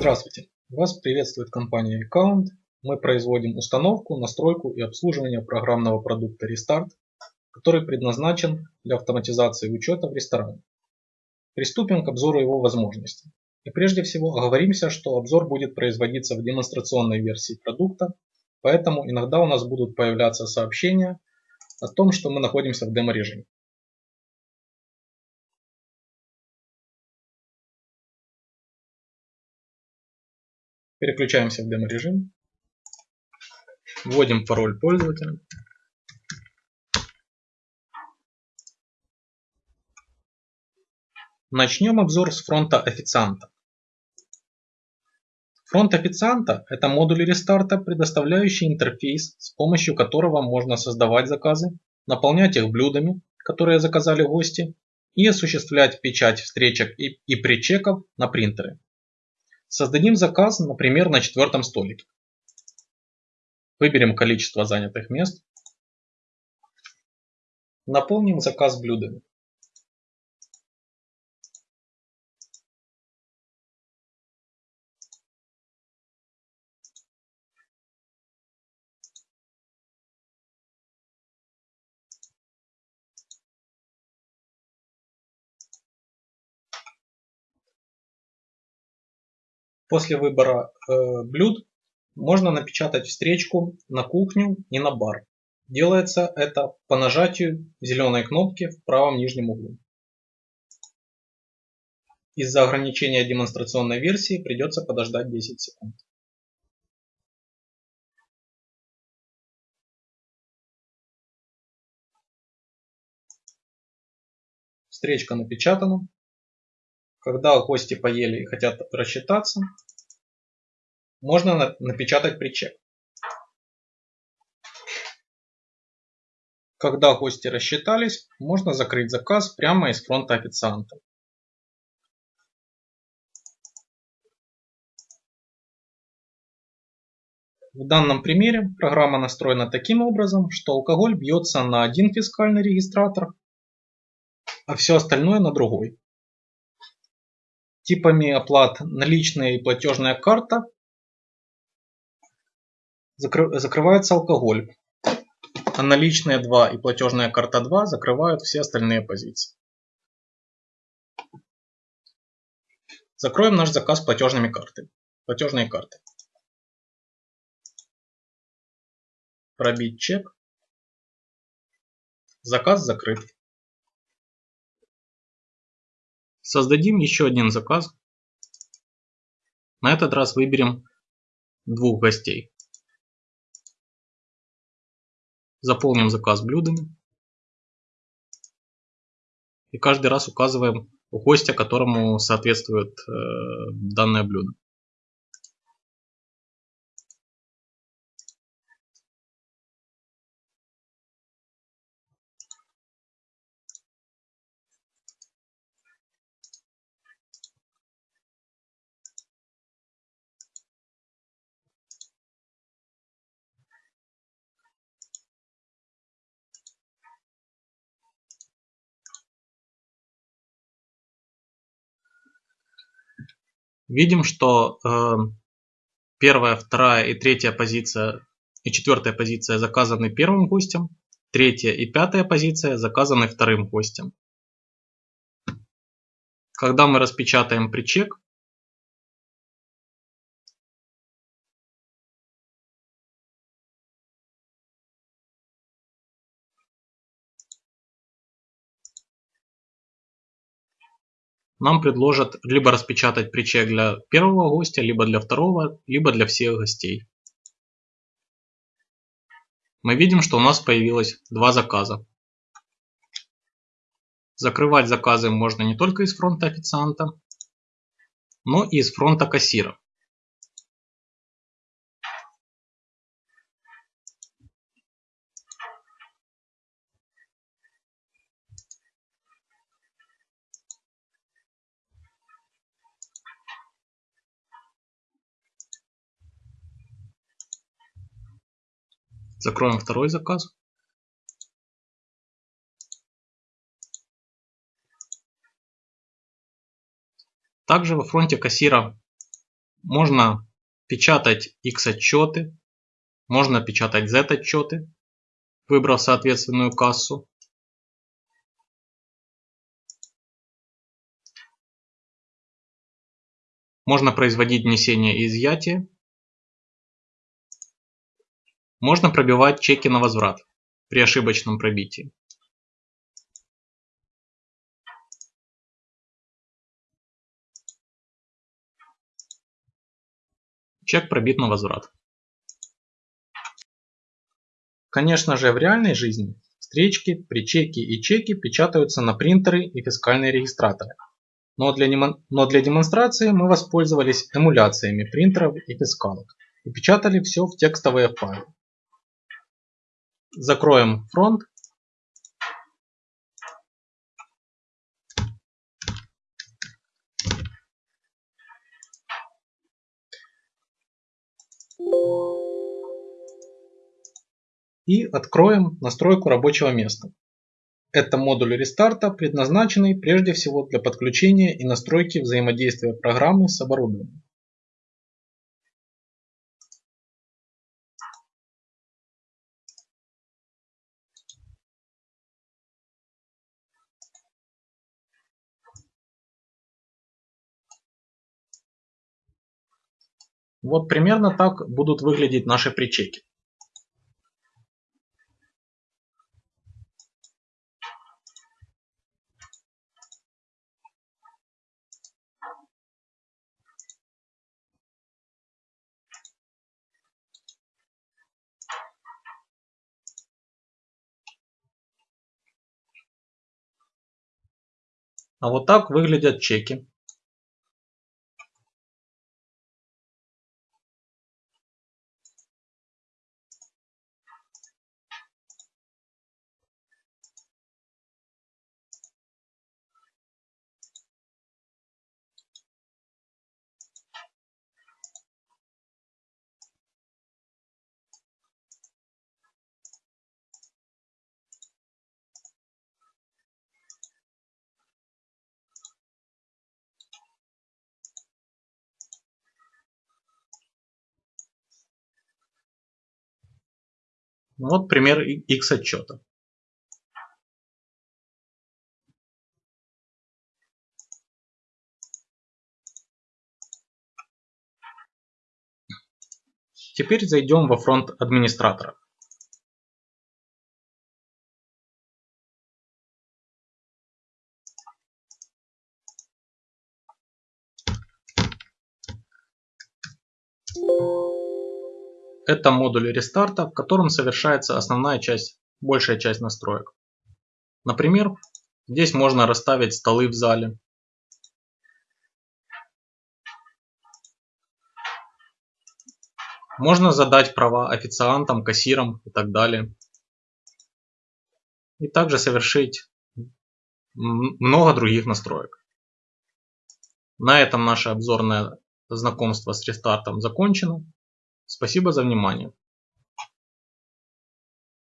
Здравствуйте! Вас приветствует компания Account. Мы производим установку, настройку и обслуживание программного продукта Restart, который предназначен для автоматизации учета в ресторане. Приступим к обзору его возможностей. И прежде всего оговоримся, что обзор будет производиться в демонстрационной версии продукта, поэтому иногда у нас будут появляться сообщения о том, что мы находимся в демо-режиме. Переключаемся в демо-режим. Вводим пароль пользователя. Начнем обзор с фронта официанта. Фронт официанта – это модуль рестарта, предоставляющий интерфейс, с помощью которого можно создавать заказы, наполнять их блюдами, которые заказали гости, и осуществлять печать встречек и, и причеков на принтеры. Создадим заказ, например, на четвертом столике. Выберем количество занятых мест. Наполним заказ блюдами. После выбора э, блюд можно напечатать встречку на кухню и на бар. Делается это по нажатию зеленой кнопки в правом нижнем углу. Из-за ограничения демонстрационной версии придется подождать 10 секунд. Встречка напечатана. Когда гости поели и хотят рассчитаться, можно напечатать причек. Когда гости рассчитались, можно закрыть заказ прямо из фронта официанта. В данном примере программа настроена таким образом, что алкоголь бьется на один фискальный регистратор, а все остальное на другой. Типами оплат наличная и платежная карта закрывается алкоголь, а наличные 2 и платежная карта 2 закрывают все остальные позиции. Закроем наш заказ платежными картами. Платежные карты. Пробить чек. Заказ закрыт. Создадим еще один заказ. На этот раз выберем двух гостей. Заполним заказ блюдами. И каждый раз указываем гостя, которому соответствует э, данное блюдо. Видим, что э, первая, вторая и третья позиция и четвертая позиция заказаны первым гостем, третья и пятая позиция заказаны вторым гостем. Когда мы распечатаем причек, нам предложат либо распечатать причек для первого гостя, либо для второго, либо для всех гостей. Мы видим, что у нас появилось два заказа. Закрывать заказы можно не только из фронта официанта, но и из фронта кассира. Закроем второй заказ. Также во фронте кассира Можно печатать X отчеты, можно печатать Z отчеты, выбрав соответственную кассу. Можно производить внесение и изъятие. Можно пробивать чеки на возврат при ошибочном пробитии. Чек пробит на возврат. Конечно же в реальной жизни встречки, причеки и чеки печатаются на принтеры и фискальные регистраторы. Но для, но для демонстрации мы воспользовались эмуляциями принтеров и фискалок и печатали все в текстовые файлы. Закроем фронт. И откроем настройку рабочего места. Это модуль рестарта, предназначенный прежде всего для подключения и настройки взаимодействия программы с оборудованием. Вот примерно так будут выглядеть наши причеки. А вот так выглядят чеки. Вот пример X отчета. Теперь зайдем во фронт администратора. Это модуль рестарта, в котором совершается основная часть, большая часть настроек. Например, здесь можно расставить столы в зале. Можно задать права официантам, кассирам и так далее. И также совершить много других настроек. На этом наше обзорное знакомство с рестартом закончено. Спасибо за внимание.